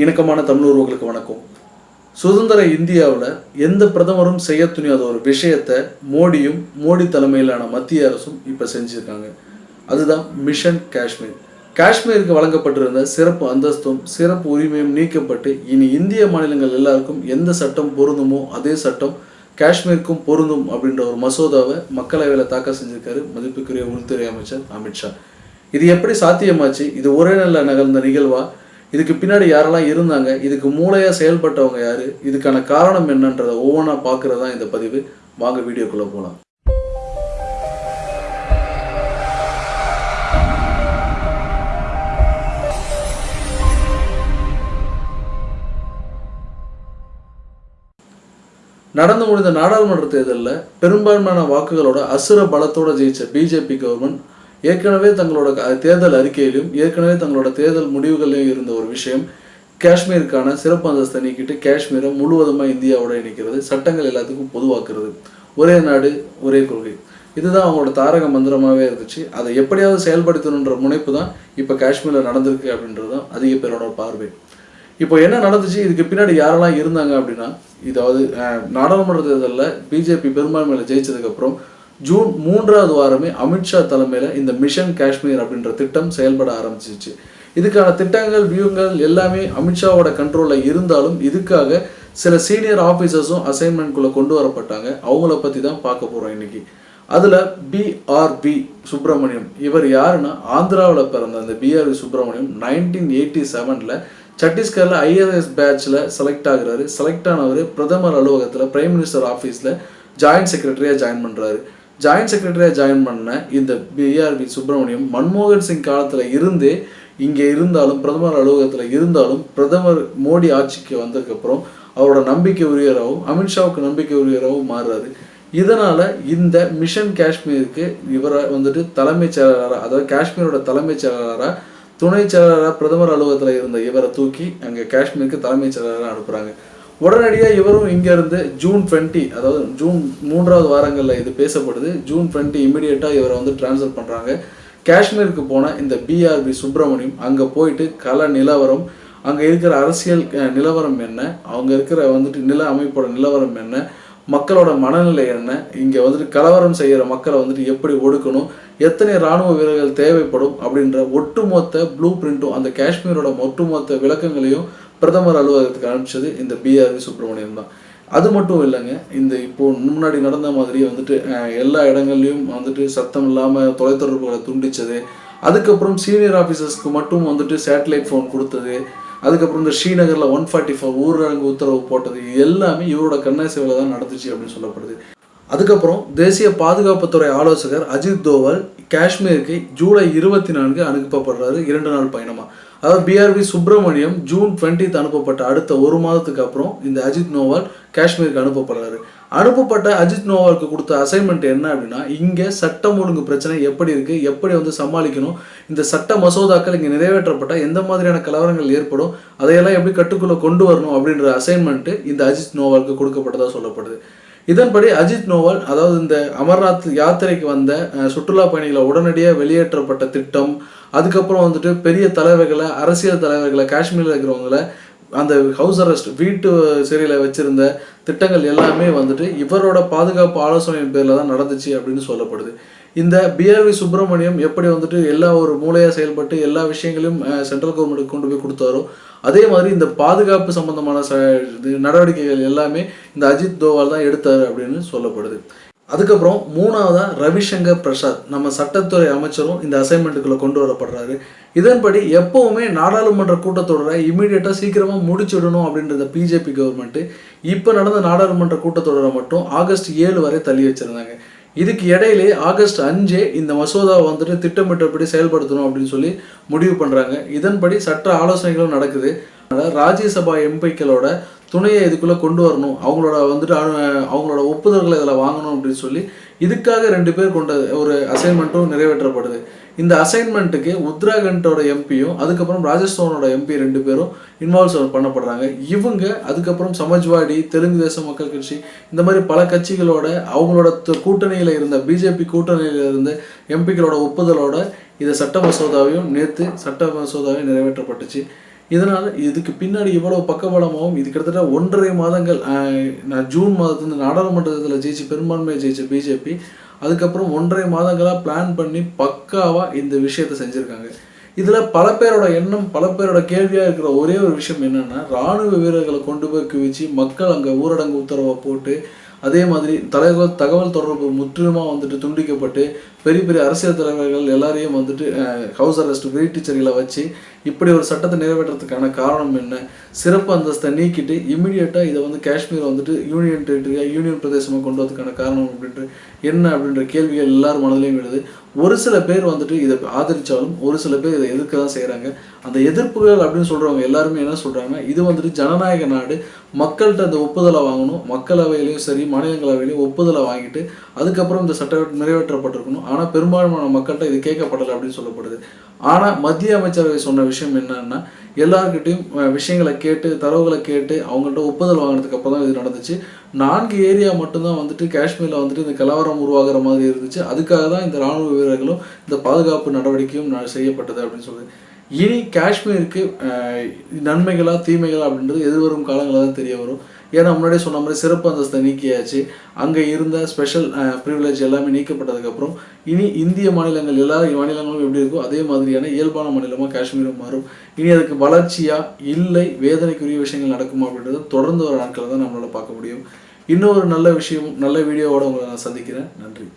இணக்கமான தமிழர்களுக்கு வணக்கம். சுதந்திர இந்தியாவில் எந்த பிரதமரும் செய்ய துணியாத ஒரு விஷயத்தை மோடியும் மோடி தலைமையிலான மத்திய அரசும் இப்போ செஞ்சுருக்காங்க. அதுதான் மிஷன் காஷ்மீர் காஷ்மீருக்கு வழங்கப்பட்டிருந்த சிறப்பு அந்தஸ்தும் சிறப்பு உரிமையும் நீக்கப்பட்டு இனி இந்திய மாநிலங்கள் எல்லாருக்கும் எந்த சட்டம் பொருந்துமோ அதே சட்டம் காஷ்மீருக்கும் பொருந்தும் அப்படின்ற ஒரு மசோதாவை மக்களவையில் தாக்கல் செஞ்சிருக்காரு மதிப்புக்குரிய உள்துறை அமைச்சர் அமித்ஷா. இது எப்படி சாத்தியமாச்சு? இது ஒரே நல்ல நகர்ந்த நிகழ்வா? இதுக்கு பின்னாடி யாரெல்லாம் இருந்தாங்க இதுக்கு மூளையாக செயல்பட்டவங்க யாரு இதுக்கான காரணம் என்னன்றதை ஒவ்வொன்றா பார்க்குறது தான் இந்த பதிவு. வாங்க வீடியோக்குள்ளே போகலாம் நடந்து முடிந்த நாடாளுமன்ற தேர்தலில் பெரும்பான்மையான வாக்குகளோட அசுர பலத்தோட ஜெயிச்ச பிஜேபி கவர்மெண்ட் ஏற்கனவே தங்களோட தேர்தல் அறிக்கையிலும் ஏற்கனவே தங்களோட தேர்தல் முடிவுகளிலும் இருந்த ஒரு விஷயம் காஷ்மீருக்கான சிறப்பு அந்தஸ்தை நீக்கிட்டு காஷ்மீரை முழுவதுமாக இந்தியாவோட இணைக்கிறது சட்டங்கள் எல்லாத்துக்கும் பொதுவாக்குறது. ஒரே நாடு ஒரே கொள்கை. இதுதான் அவங்களோட தாரக மந்திரமாகவே இருந்துச்சு. அதை எப்படியாவது செயல்படுத்தணுன்ற முனைப்பு தான் இப்போ காஷ்மீரில் நடந்திருக்கு அப்படின்றது தான் அதிக பேரோட பார்வை. இப்போ என்ன நடந்துச்சு? இதுக்கு பின்னாடி யாரெல்லாம் இருந்தாங்க அப்படின்னா இதாவது அஹ், நாடாளுமன்ற தேர்தலில் பிஜேபி பெரும்பான்மையில் ஜெயிச்சதுக்கப்புறம் ஜூன் மூன்றாவது வாரமே அமித்ஷா தலைமையில் இந்த மிஷன் காஷ்மீர் அப்படின்ற திட்டம் செயல்பட ஆரம்பிச்சிச்சு. இதுக்கான திட்டங்கள் வியூங்கள் எல்லாமே அமித்ஷாவோட கண்ட்ரோலில் இருந்தாலும் இதுக்காக சில சீனியர் ஆஃபீஸர்ஸும் அசைன்மெண்ட்குள்ளே கொண்டு வரப்பட்டாங்க. அவங்கள பற்றி தான் பார்க்க போகிறோம் இன்னைக்கு. அதில் பிஆர்பி சுப்பிரமணியம். இவர் யாருன்னா ஆந்திராவில் பிறந்த அந்த பிஆர்பி சுப்பிரமணியம் நைன்டீன் எயிட்டி செவனில் சத்தீஸ்கரில் ஐஆர்எஸ் பேட்சில் செலக்ட் ஆகுறாரு. செலக்ட் ஆனவர் பிரதமர் அலுவலகத்தில் பிரைம் மினிஸ்டர் ஆஃபீஸில் ஜாயின்ட் செக்ரட்டரியாக ஜாயின் பண்ணுறாரு ஜாயின்ட் செக்ரட்டரியாக ஜாயின் பண்ண இந்த பிஆர்பி சுப்பிரமணியம் மன்மோகன் சிங் காலத்தில் இருந்தே இங்கே இருந்தாலும் பிரதமர் அலுவலகத்தில் இருந்தாலும் பிரதமர் மோடி ஆட்சிக்கு வந்ததுக்கப்புறம் அவரோட நம்பிக்கை உரியராகவும் அமித்ஷாவுக்கு நம்பிக்கை உரியராகவும் மாறுறாரு. இதனால இந்த மிஷன் காஷ்மீருக்கு இவரை வந்துட்டு தலைமைச் செயலாளராக அதாவது காஷ்மீரோட தலைமைச் செயலாளராக துணைச் செயலாளராக பிரதமர் அலுவலகத்தில் இருந்த இவரை தூக்கி அங்கே காஷ்மீருக்கு தலைமைச் செயலாளராக அனுப்புகிறாங்க உடனடியாக இவரும் இங்கேருந்து ஜூன் டுவெண்ட்டி அதாவது ஜூன் மூன்றாவது வாரங்களில் இது பேசப்படுது. ஜூன் டுவெண்ட்டி இமீடியட்டாக இவரை வந்து ட்ரான்ஸ்ஃபர் பண்ணுறாங்க காஷ்மீருக்கு போன இந்த பிஆர்பி சுப்பிரமணியம் அங்கே போயிட்டு கல நிலவரம் அங்கே இருக்கிற அரசியல் நிலவரம் என்ன? அவங்க இருக்கிற வந்துட்டு நில அமைப்போட நிலவரம் என்ன? மக்களோட மனநிலை என்ன? இங்கே வந்துட்டு கலவரம் செய்கிற மக்களை வந்துட்டு எப்படி ஒடுக்கணும்? எத்தனை இராணுவ வீரர்கள் தேவைப்படும்? அப்படின்ற ஒட்டுமொத்த ப்ளூ பிரிண்ட்டும் அந்த காஷ்மீரோட ஒட்டுமொத்த விளக்கங்களையும் பிரதமர் அலுவலகத்துக்கு அனுப்பிச்சது இந்த பிஆர்வி சுப்பிரமணியம் தான். அது மட்டும் இல்லைங்க இந்த இப்போ முன்னாடி நடந்த மாதிரி வந்துட்டு எல்லா இடங்கள்லையும் வந்துட்டு சத்தம் இல்லாமல் தொலைத்தொடர்புகளை துண்டிச்சது. அதுக்கப்புறம் சீனியர் ஆஃபீஸர்ஸ்க்கு மட்டும் வந்துட்டு சேட்டலைட் ஃபோன் கொடுத்தது. அதுக்கப்புறம் இந்த ஸ்ரீநகரில் ஒன் ஃபார்ட்டி ஃபோர் ஊரடங்கு உத்தரவு போட்டது. இது எல்லாமே இவரோட கண்ணாசிவில் தான் நடந்துச்சு அப்படின்னு சொல்லப்படுது. அதுக்கப்புறம் தேசிய பாதுகாப்புத்துறை ஆலோசகர் அஜித் தோவல் காஷ்மீருக்கு ஜூலை இருபத்தி நான்கு அனுப்பப்படுறாரு. இரண்டு நாள் பயணமா. அதாவது பிஆர்பி சுப்பிரமணியம் ஜூன் 20th அனுப்பப்பட்ட அடுத்த ஒரு மாதத்துக்கு அப்புறம் இந்த அஜித் நோவால் காஷ்மீருக்கு அனுப்பப்படுறாரு. அனுப்பப்பட்ட அஜித் நோவாலுக்கு கொடுத்த அசைன்மெண்ட் என்ன அப்படின்னா இங்கே சட்டம் ஒழுங்கு பிரச்சனை எப்படி இருக்கு எப்படி வந்து சமாளிக்கணும் இந்த சட்ட மசோதாக்கள் இங்கே நிறைவேற்றப்பட்டால் எந்த மாதிரியான கலவரங்கள் ஏற்படும் அதையெல்லாம் எப்படி கட்டுக்குள்ளே கொண்டு வரணும் அப்படின்ற அசைன்மெண்ட்டு இந்த அஜித் நோவாலுக்கு கொடுக்கப்பட்டதாக சொல்லப்படுது. இதன்படி அஜித் நோவல் அதாவது இந்த அமர்நாத் யாத்திரைக்கு வந்த சுற்றுலா பயணிகளை உடனடியாக வெளியேற்றப்பட்ட திட்டம் அதுக்கப்புறம் வந்துட்டு பெரிய தலைவர்களை அரசியல் தலைவர்களை காஷ்மீரில் இருக்கிறவங்கள அந்த ஹவுஸ் அரெஸ்ட் வீட்டு சிறையில் வச்சிருந்த திட்டங்கள் எல்லாமே வந்துட்டு இவரோட பாதுகாப்பு ஆலோசனையின் பேரில் தான் நடந்துச்சு அப்படின்னு சொல்லப்படுது. இந்த பிஆர்வி சுப்பிரமணியம் எப்படி வந்துட்டு எல்லா ஒரு மூலையாக செயல்பட்டு எல்லா விஷயங்களையும் சென்ட்ரல் கவர்மெண்ட்டுக்கு கொண்டு போய் கொடுத்தாரோ அதே மாதிரி இந்த பாதுகாப்பு சம்பந்தமான ச இது நடவடிக்கைகள் எல்லாமே இந்த அஜித் தோவால் தான் எடுத்தார் அப்படின்னு சொல்லப்படுது. அதுக்கப்புறம் மூணாவதா ரவிசங்கர் பிரசாத் நம்ம சட்டத்துறை அமைச்சரும் இந்த அசைன்மெண்ட்டுக்குள்ள கொண்டு வரப்படுறாரு. இதன்படி எப்பவுமே நாடாளுமன்ற கூட்டத்தொடரை இமீடியட்டாக சீக்கிரமாக முடிச்சிடணும் அப்படின்றத பிஜேபி கவர்மெண்ட்டு இப்போ நடந்த நாடாளுமன்ற கூட்டத்தொடரை மட்டும் ஆகஸ்ட் ஏழு வரை தள்ளி வச்சிருந்தாங்க. இதுக்கு இடையிலே ஆகஸ்ட் அஞ்சே இந்த மசோதாவை வந்துட்டு திட்டமிட்டபடி செயல்படுத்தணும் அப்படின்னு சொல்லி முடிவு பண்ணுறாங்க இதன்படி சட்ட ஆலோசனைகளும் நடக்குது. அதனால் ராஜ்யசபா எம்பிக்களோட துணையை இதுக்குள்ளே கொண்டு வரணும். அவங்களோட வந்துட்டு அவங்களோட ஒப்புதல்களை இதில் வாங்கணும் அப்படின்னு சொல்லி இதுக்காக ரெண்டு பேர் கொண்ட ஒரு அசைன்மெண்ட்டும் நிறைவேற்றப்படுது. இந்த அசைன்மெண்ட்டுக்கு உத்தராகண்டோட எம்பியும் அதுக்கப்புறம் ராஜஸ்தானோட எம்பி ரெண்டு பேரும் இன்வால்வ் பண்ணப்படுறாங்க. இவங்க அதுக்கப்புறம் சமாஜ்வாடி தெலுங்கு தேச மக்கள் கட்சி இந்த மாதிரி பல கட்சிகளோட அவங்களோட கூட்டணியில் இருந்த பிஜேபி கூட்டணியில் இருந்த எம்பிக்களோட ஒப்புதலோட இந்த சட்ட மசோதாவையும் நேற்று சட்ட மசோதாவையும் நிறைவேற்றப்பட்டுச்சு. இதனால் இதுக்கு பின்னாடி இவ்வளோ பக்கபலமாகவும் இது கிட்டத்தட்ட ஒன்றரை மாதங்கள் நான் ஜூன் மாதத்துலேருந்து நாடாளுமன்றத்தில் ஜெயிச்சு பெரும்பான்மையை ஜெயிச்ச பிஜேபி அதுக்கப்புறம் ஒன்றரை மாதங்களாக பிளான் பண்ணி பக்காவாக இந்த விஷயத்தை செஞ்சுருக்காங்க. இதில் பல பேரோட எண்ணம் பல பேரோட கேள்வியாக இருக்கிற ஒரே ஒரு விஷயம் என்னென்னா ராணுவ வீரர்களை கொண்டு போய் குவிச்சு மக்கள் அங்கே ஊரடங்கு உத்தரவை போட்டு அதே மாதிரி தகவல் தகவல் தொடர்பு முற்றிலுமாக வந்துட்டு துண்டிக்கப்பட்டு பெரிய பெரிய அரசியல் தலைவர்கள் எல்லாரையும் வந்துட்டு ஹவுஸ் அரெஸ்ட் வெயிட் டீச்சர்களை வச்சு இப்படி ஒரு சட்டத்தை நிறைவேற்றுறதுக்கான காரணம் என்ன? சிறப்பு அந்தஸ்தை நீக்கிட்டு இமீடியட்டாக இதை வந்து காஷ்மீர் வந்துட்டு யூனியன் டெரிட்டரியாக யூனியன் பிரதேசமாக கொண்டு வரதுக்கான காரணம் அப்படின்ட்டு என்ன அப்படின்ற கேள்விகள் எல்லார் மனதிலையும் விடுது ஒரு சில பேர் வந்துட்டு இதை ஆதரித்தாலும் ஒரு சில பேர் இதை எதிர்க்க தான் செய்கிறாங்க அந்த எதிர்ப்புகள் அப்படின்னு சொல்கிறவங்க எல்லாருமே என்ன சொல்கிறாங்க இது வந்துட்டு ஜனநாயக நாடு. மக்கள்கிட்ட அந்த ஒப்புதலை வாங்கணும். மக்களவையிலையும் சரி மாநிலங்களவையிலையும் ஒப்புதலை வாங்கிட்டு அதுக்கப்புறம் இந்த சட்டம் நிறைவேற்றப்பட்டிருக்கணும். ஆனால் பெரும்பான்மையான மக்கள்கிட்ட இது கேட்கப்படலை அப்படின்னு சொல்லப்படுது. ஆனால் மத்திய அமைச்சரவை சொன்ன விஷயம் என்னன்னா எல்லாருக்கிட்டையும் விஷயங்களை கேட்டு தரவுகளை கேட்டு அவங்கள்ட்ட ஒப்புதல் வாங்கினதுக்கு அப்புறம் தான் இது நடந்துச்சு. நான்கு ஏரியா மட்டும்தான் வந்துட்டு காஷ்மீரில் வந்துட்டு இந்த கலவரம் உருவாகிற மாதிரி இருந்துச்சு. அதுக்காக தான் இந்த ராணுவ வீரர்களும் இந்த பாதுகாப்பு நடவடிக்கையும் ந- செய்யப்பட்டது அப்படின்னு சொல்லுது. இனி காஷ்மீருக்கு நன்மைகளா தீமைகளா அப்படின்றது எதிர்வரும் காலங்களாக தான் தெரிய வரும். ஏன்னா முன்னாடியே சொன்ன மாதிரி சிறப்பு அந்தஸ்தை நீக்கியாச்சு. அங்கே இருந்த ஸ்பெஷல் ப்ரிவிலேஜ் எல்லாமே நீக்கப்பட்டதுக்கப்புறம் இனி இந்திய மாநிலங்கள் எல்லா மாநிலங்களும் எப்படி இருக்கோ அதே மாதிரியான இயல்பான மாநிலமாக காஷ்மீரும் மாறும். இனி அதுக்கு வளர்ச்சியாக இல்லை வேதனைக்குரிய விஷயங்கள் நடக்குமா அப்படின்றத தொடர்ந்து வர நாட்களை தான் நம்மளால் பார்க்க முடியும். இன்னொரு நல்ல விஷயம் நல்ல வீடியோவோட உங்களை நான் சந்திக்கிறேன். நன்றி.